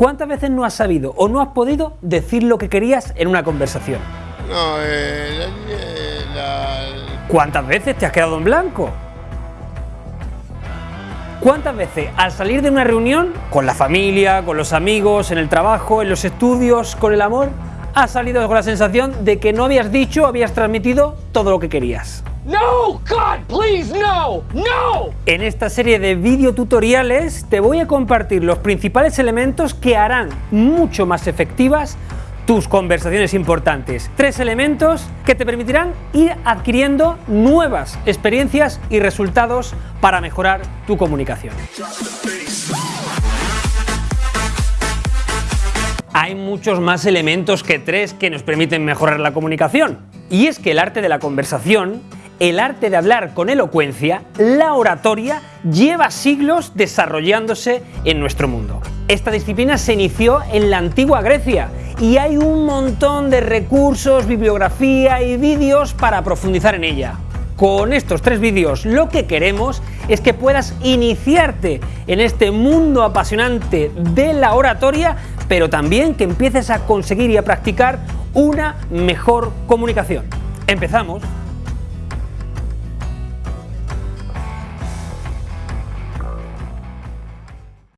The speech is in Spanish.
¿Cuántas veces no has sabido o no has podido decir lo que querías en una conversación? No, eh, la- la- ¿Cuántas veces te has quedado en blanco? ¿Cuántas veces al salir de una reunión, con la familia, con los amigos, en el trabajo, en los estudios, con el amor, has salido con la sensación de que no habías dicho, habías transmitido todo lo que querías? No! God, please, no! No! En esta serie de videotutoriales te voy a compartir los principales elementos que harán mucho más efectivas tus conversaciones importantes. Tres elementos que te permitirán ir adquiriendo nuevas experiencias y resultados para mejorar tu comunicación. Hay muchos más elementos que tres que nos permiten mejorar la comunicación. Y es que el arte de la conversación, el arte de hablar con elocuencia, la oratoria, lleva siglos desarrollándose en nuestro mundo. Esta disciplina se inició en la antigua Grecia y hay un montón de recursos, bibliografía y vídeos para profundizar en ella. Con estos tres vídeos lo que queremos es que puedas iniciarte en este mundo apasionante de la oratoria, pero también que empieces a conseguir y a practicar una mejor comunicación. Empezamos.